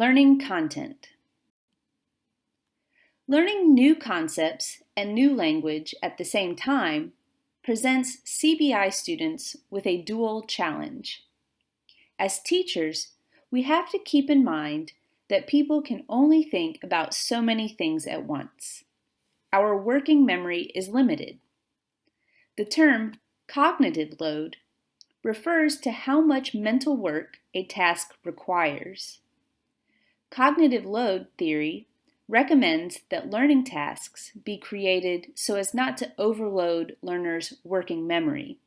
Learning content. Learning new concepts and new language at the same time presents CBI students with a dual challenge. As teachers, we have to keep in mind that people can only think about so many things at once. Our working memory is limited. The term cognitive load refers to how much mental work a task requires. Cognitive load theory recommends that learning tasks be created so as not to overload learners' working memory.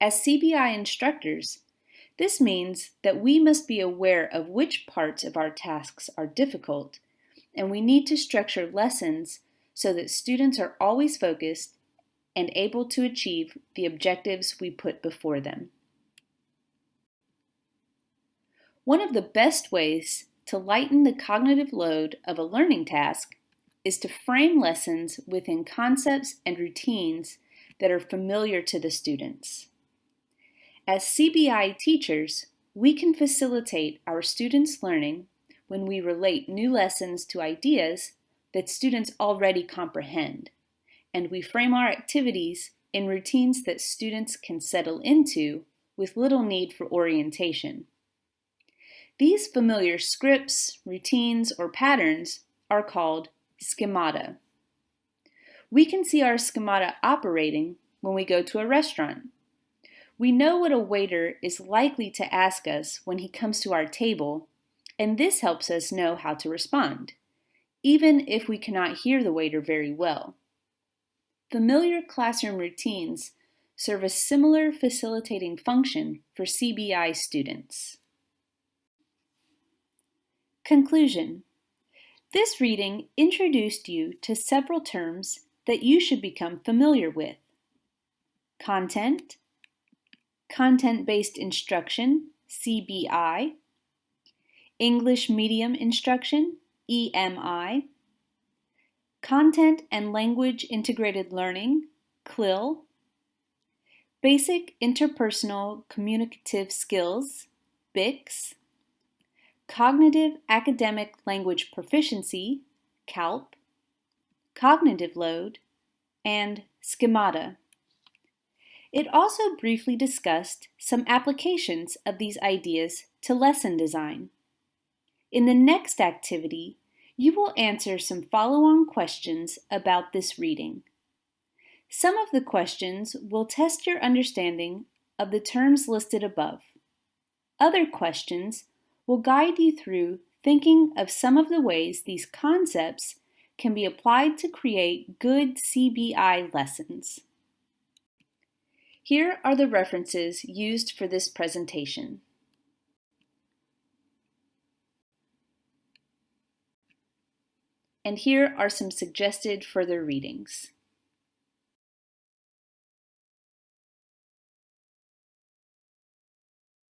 As CBI instructors, this means that we must be aware of which parts of our tasks are difficult, and we need to structure lessons so that students are always focused and able to achieve the objectives we put before them. One of the best ways to lighten the cognitive load of a learning task is to frame lessons within concepts and routines that are familiar to the students. As CBI teachers, we can facilitate our students' learning when we relate new lessons to ideas that students already comprehend, and we frame our activities in routines that students can settle into with little need for orientation. These familiar scripts, routines, or patterns are called schemata. We can see our schemata operating when we go to a restaurant. We know what a waiter is likely to ask us when he comes to our table, and this helps us know how to respond, even if we cannot hear the waiter very well. Familiar classroom routines serve a similar facilitating function for CBI students. Conclusion. This reading introduced you to several terms that you should become familiar with. Content, Content-Based Instruction, CBI, English Medium Instruction, EMI, Content and Language Integrated Learning, CLIL, Basic Interpersonal Communicative Skills, BICS, Cognitive Academic Language Proficiency, CALP, Cognitive Load, and Schemata. It also briefly discussed some applications of these ideas to lesson design. In the next activity, you will answer some follow-on questions about this reading. Some of the questions will test your understanding of the terms listed above. Other questions will guide you through thinking of some of the ways these concepts can be applied to create good CBI lessons. Here are the references used for this presentation. And here are some suggested further readings.